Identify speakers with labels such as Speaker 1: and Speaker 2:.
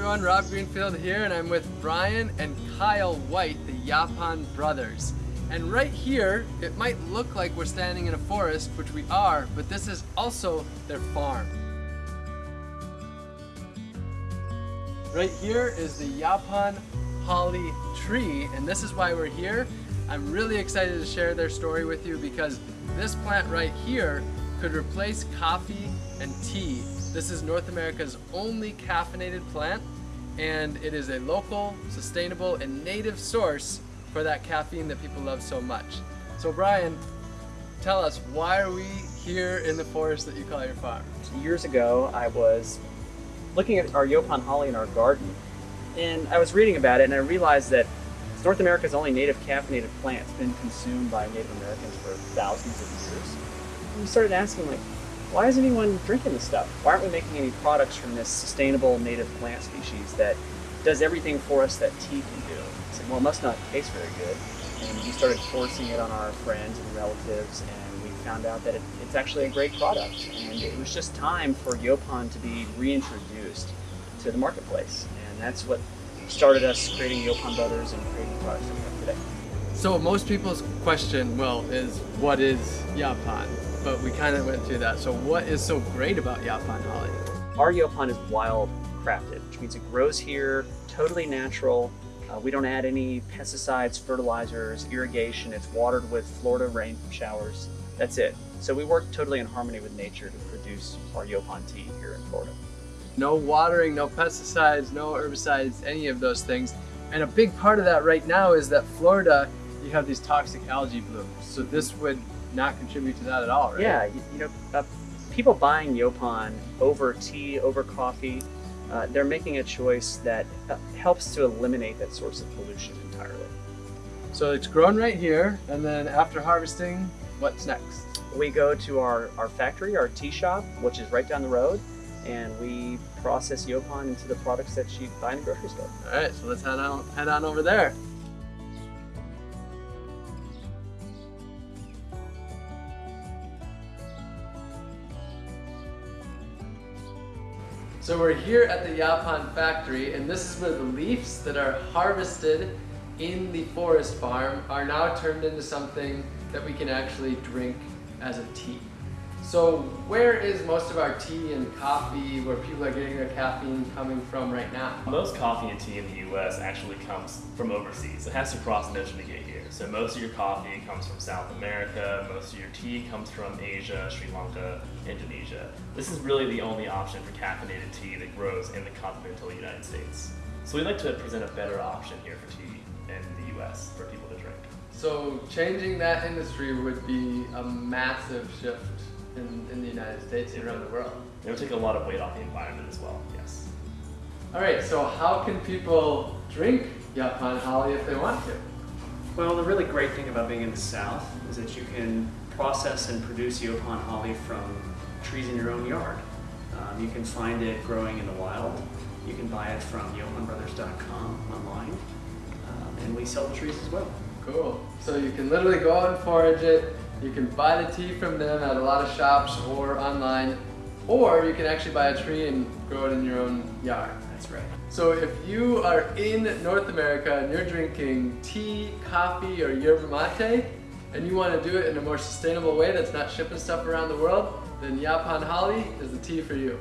Speaker 1: everyone, Rob Greenfield here and I'm with Bryon and Kyle White, the Yaupon brothers. And right here, it might look like we're standing in a forest, which we are, but this is also their farm. Right here is the Yaupon holly tree, and this is why we're here. I'm really excited to share their story with you because this plant right here could replace coffee and tea. This is North America's only caffeinated plant, and it is a local, sustainable, and native source for that caffeine that people love so much. So Bryon, tell us, why are we here in the forest that you call your farm?
Speaker 2: Years ago, I was looking at our Yaupon holly in our garden, and I was reading about it, and I realized that North America's only native caffeinated plant. It's been consumed by Native Americans for thousands of years. And we started asking, like, why is anyone drinking this stuff? Why aren't we making any products from this sustainable native plant species that does everything for us that tea can do? I said, well, it must not taste very good. And we started forcing it on our friends and relatives, and we found out that it, it's actually a great product. And it was just time for Yaupon to be reintroduced to the marketplace. And that's what started us creating Yaupon Brothers and creating products that we have today.
Speaker 1: So most people's question, well, is what is Yaupon? But we kind of went through that. So what is so great about Yaupon holly?
Speaker 2: Our Yaupon is wild crafted, which means it grows here, totally natural. Uh, we don't add any pesticides, fertilizers, irrigation. It's watered with Florida rain showers. That's it. So we work totally in harmony with nature to produce our Yaupon tea here in Florida.
Speaker 1: No watering, no pesticides, no herbicides, any of those things. And a big part of that right now is that Florida, you have these toxic algae blooms. So this would not contribute to that at all, right?
Speaker 2: Yeah, you, you know, uh, people buying Yaupon over tea, over coffee, uh, they're making a choice that uh, helps to eliminate that source of pollution entirely.
Speaker 1: So it's grown right here, and then after harvesting, what's next?
Speaker 2: We go to our, our factory, our tea shop, which is right down the road, and we process Yaupon into the products that you buy in the grocery store.
Speaker 1: All right, so let's head on, head on over there. So we're here at the Yaupon factory, and this is where the leaves that are harvested in the forest farm are now turned into something that we can actually drink as a tea. So where is most of our tea and coffee, where people are getting their caffeine coming from right now?
Speaker 3: Most coffee and tea in the U.S. actually comes from overseas. It has to cross an ocean to get. So most of your coffee comes from South America, most of your tea comes from Asia, Sri Lanka, Indonesia. This is really the only option for caffeinated tea that grows in the continental United States. So we'd like to present a better option here for tea in the U.S. for people to drink.
Speaker 1: So changing that industry would be a massive shift in, in the United States and around the world.
Speaker 3: It would take a lot of weight off the environment as well, yes.
Speaker 1: All right, so how can people drink Yaupon holly if they want to?
Speaker 4: Well, the really great thing about being in the South is that you can process and produce Yaupon holly from trees in your own yard. Um, you can find it growing in the wild. You can buy it from YauponBrothers.com online, um, and we sell the trees as well.
Speaker 1: Cool. So you can literally go out and forage it. You can buy the tea from them at a lot of shops or online, or you can actually buy a tree and grow it in your own yard.
Speaker 4: That's right.
Speaker 1: So if you are in North America and you're drinking tea, coffee, or yerba mate, and you want to do it in a more sustainable way that's not shipping stuff around the world, then Yaupon Holly is the tea for you.